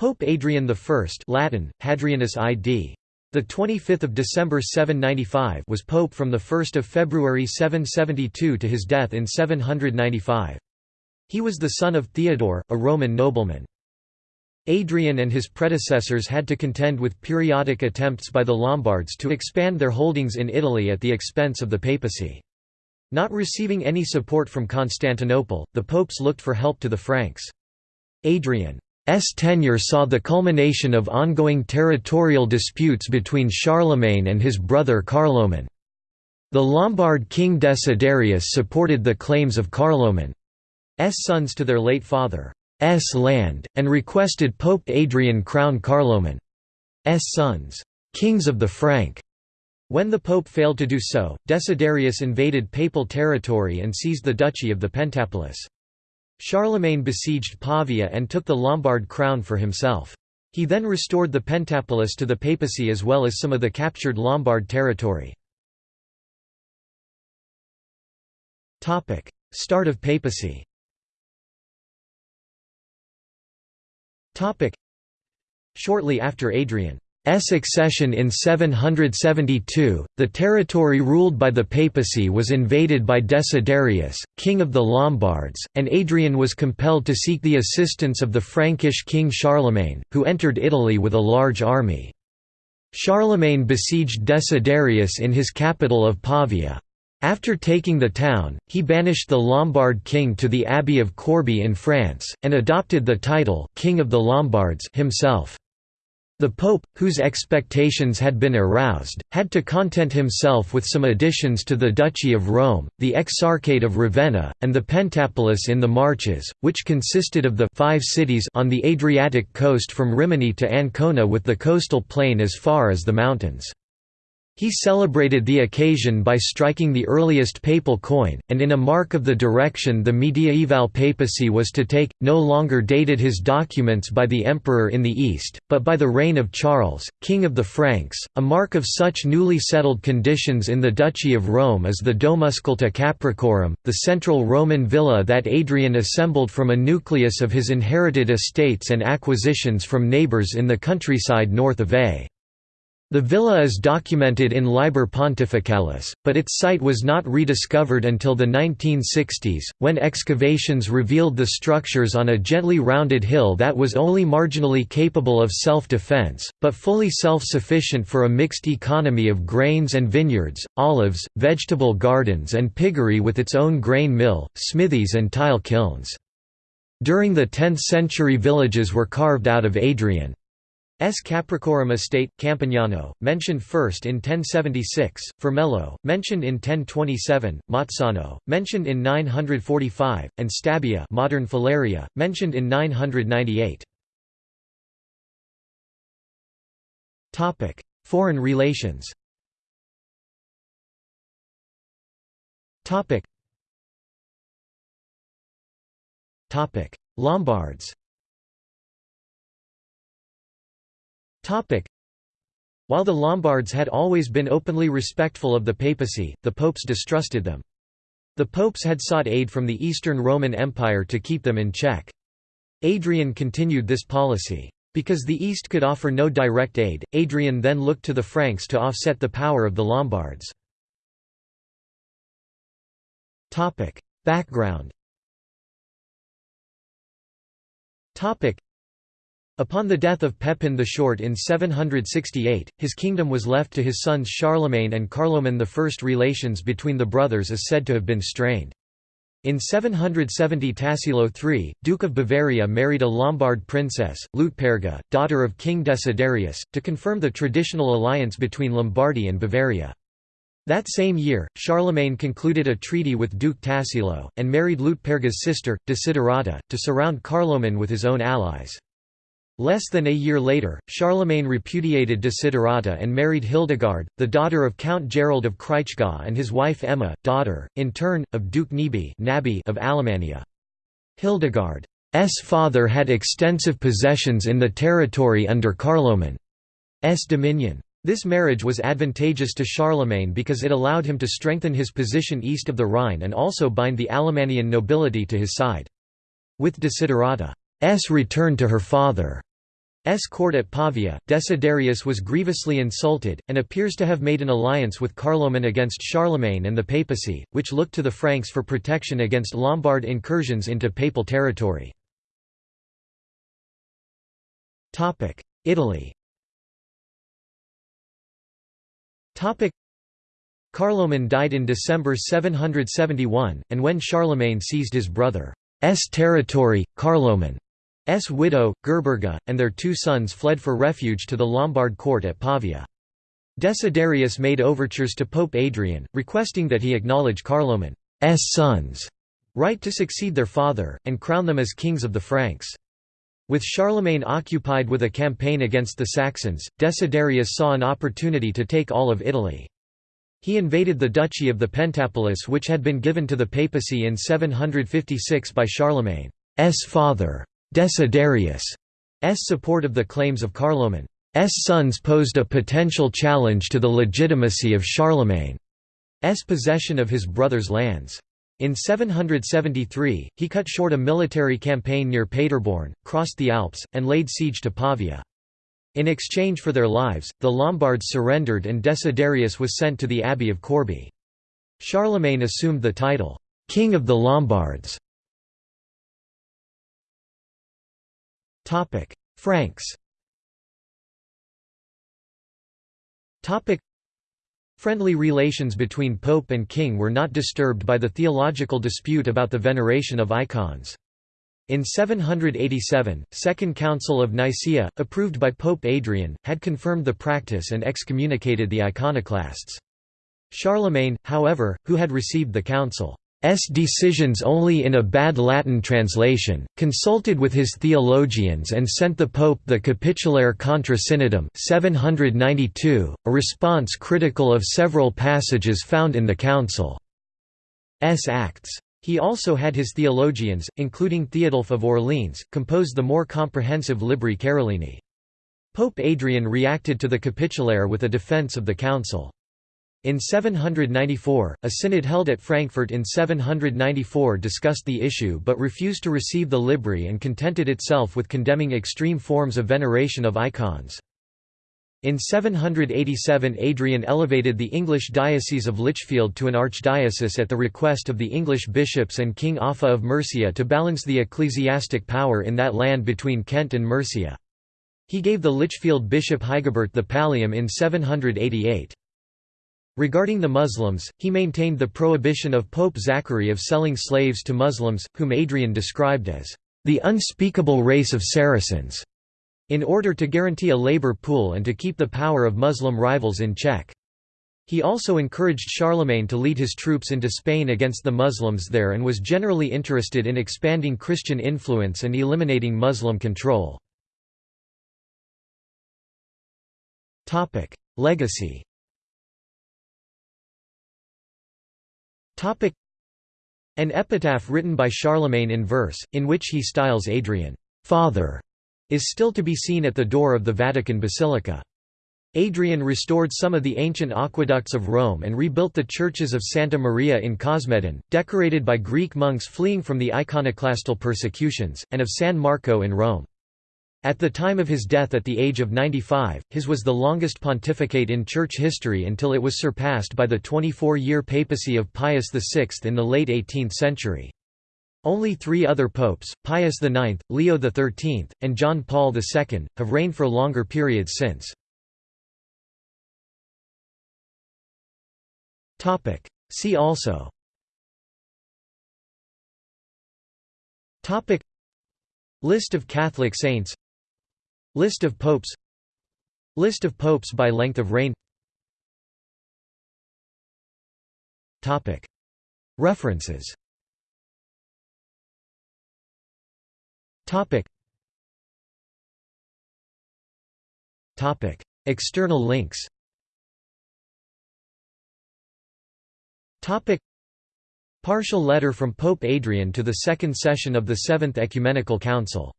Pope Adrian I Latin, Hadrianus ID. The 25th of December 795 was pope from the 1st of February 772 to his death in 795. He was the son of Theodore, a Roman nobleman. Adrian and his predecessors had to contend with periodic attempts by the Lombards to expand their holdings in Italy at the expense of the papacy. Not receiving any support from Constantinople, the popes looked for help to the Franks. Adrian S tenure saw the culmination of ongoing territorial disputes between Charlemagne and his brother Carloman. The Lombard king Desiderius supported the claims of Carloman's sons to their late father's land, and requested Pope Adrian crown Carloman's sons, kings of the Frank. When the pope failed to do so, Desiderius invaded papal territory and seized the duchy of the Pentapolis. Charlemagne besieged Pavia and took the Lombard crown for himself. He then restored the Pentapolis to the papacy as well as some of the captured Lombard territory. Start of papacy Shortly after Adrian accession in 772, the territory ruled by the papacy was invaded by Desiderius, king of the Lombards, and Adrian was compelled to seek the assistance of the Frankish king Charlemagne, who entered Italy with a large army. Charlemagne besieged Desiderius in his capital of Pavia. After taking the town, he banished the Lombard king to the abbey of Corbie in France, and adopted the title King of the Lombards himself. The Pope, whose expectations had been aroused, had to content himself with some additions to the Duchy of Rome, the Exarchate of Ravenna, and the Pentapolis in the Marches, which consisted of the five cities on the Adriatic coast from Rimini to Ancona with the coastal plain as far as the mountains. He celebrated the occasion by striking the earliest papal coin, and in a mark of the direction the mediaeval papacy was to take, no longer dated his documents by the emperor in the east, but by the reign of Charles, king of the Franks. A mark of such newly settled conditions in the Duchy of Rome is the Domusculta Capracorum, the central Roman villa that Adrian assembled from a nucleus of his inherited estates and acquisitions from neighbours in the countryside north of A. The villa is documented in Liber Pontificalis, but its site was not rediscovered until the 1960s, when excavations revealed the structures on a gently rounded hill that was only marginally capable of self-defense, but fully self-sufficient for a mixed economy of grains and vineyards, olives, vegetable gardens and piggery with its own grain mill, smithies and tile kilns. During the 10th century villages were carved out of Adrian. S. Capracorum estate, Campagnano, mentioned first in 1076, Formello, mentioned in 1027, Mazzano, mentioned in 945, and Stabia modern Faleria, mentioned in 998. Foreign relations Lombards While the Lombards had always been openly respectful of the papacy, the popes distrusted them. The popes had sought aid from the Eastern Roman Empire to keep them in check. Adrian continued this policy. Because the East could offer no direct aid, Adrian then looked to the Franks to offset the power of the Lombards. Background Upon the death of Pepin the Short in 768, his kingdom was left to his sons Charlemagne and Carloman I. Relations between the brothers is said to have been strained. In 770 Tassilo III, Duke of Bavaria married a Lombard princess, Lutperga, daughter of King Desiderius, to confirm the traditional alliance between Lombardy and Bavaria. That same year, Charlemagne concluded a treaty with Duke Tassilo, and married Lutperga's sister, Desiderata, to surround Carloman with his own allies. Less than a year later, Charlemagne repudiated Desiderata and married Hildegard, the daughter of Count Gerold of Kraichgau and his wife Emma, daughter, in turn, of Duke Nebi of Alemannia. Hildegard's father had extensive possessions in the territory under Carloman's dominion. This marriage was advantageous to Charlemagne because it allowed him to strengthen his position east of the Rhine and also bind the Alemannian nobility to his side. With Desiderata's return to her father court at Pavia, Desiderius was grievously insulted, and appears to have made an alliance with Carloman against Charlemagne and the papacy, which looked to the Franks for protection against Lombard incursions into papal territory. Italy Carloman died in December 771, and when Charlemagne seized his brother's territory, Carloman's widow, Gerberga, and their two sons fled for refuge to the Lombard court at Pavia. Desiderius made overtures to Pope Adrian, requesting that he acknowledge Carloman's sons' right to succeed their father, and crown them as kings of the Franks. With Charlemagne occupied with a campaign against the Saxons, Desiderius saw an opportunity to take all of Italy. He invaded the Duchy of the Pentapolis which had been given to the papacy in 756 by Charlemagne's father, Desiderius' support of the claims of Carloman's sons posed a potential challenge to the legitimacy of Charlemagne's possession of his brother's lands. In 773, he cut short a military campaign near Paderborn, crossed the Alps, and laid siege to Pavia. In exchange for their lives, the Lombards surrendered and Desiderius was sent to the Abbey of Corbie. Charlemagne assumed the title, "'King of the Lombards". Franks Friendly relations between pope and king were not disturbed by the theological dispute about the veneration of icons. In 787, Second Council of Nicaea, approved by Pope Adrian, had confirmed the practice and excommunicated the iconoclasts. Charlemagne, however, who had received the council's decisions only in a bad Latin translation, consulted with his theologians and sent the Pope the Capitulare contra synodum 792, a response critical of several passages found in the council's acts. He also had his theologians, including Theodulf of Orleans, compose the more comprehensive Libri Carolini. Pope Adrian reacted to the Capitulare with a defense of the council. In 794, a synod held at Frankfurt in 794 discussed the issue but refused to receive the Libri and contented itself with condemning extreme forms of veneration of icons. In 787 Adrian elevated the English diocese of Lichfield to an archdiocese at the request of the English bishops and King Offa of Mercia to balance the ecclesiastic power in that land between Kent and Mercia. He gave the Lichfield bishop Hygeberht the pallium in 788. Regarding the Muslims, he maintained the prohibition of Pope Zachary of selling slaves to Muslims, whom Adrian described as the unspeakable race of Saracens in order to guarantee a labor pool and to keep the power of Muslim rivals in check. He also encouraged Charlemagne to lead his troops into Spain against the Muslims there and was generally interested in expanding Christian influence and eliminating Muslim control. Legacy An epitaph written by Charlemagne in verse, in which he styles Adrian, father, is still to be seen at the door of the Vatican Basilica. Adrian restored some of the ancient aqueducts of Rome and rebuilt the churches of Santa Maria in Cosmedin, decorated by Greek monks fleeing from the iconoclastal persecutions, and of San Marco in Rome. At the time of his death at the age of 95, his was the longest pontificate in church history until it was surpassed by the 24-year papacy of Pius VI in the late 18th century. Only three other popes, Pius IX, Leo XIII, and John Paul II, have reigned for longer periods since. See also List of Catholic saints List of popes. List of popes by length of reign. References. External links. Topic. Partial letter from Pope Adrian to the Second Session of the Seventh Ecumenical Council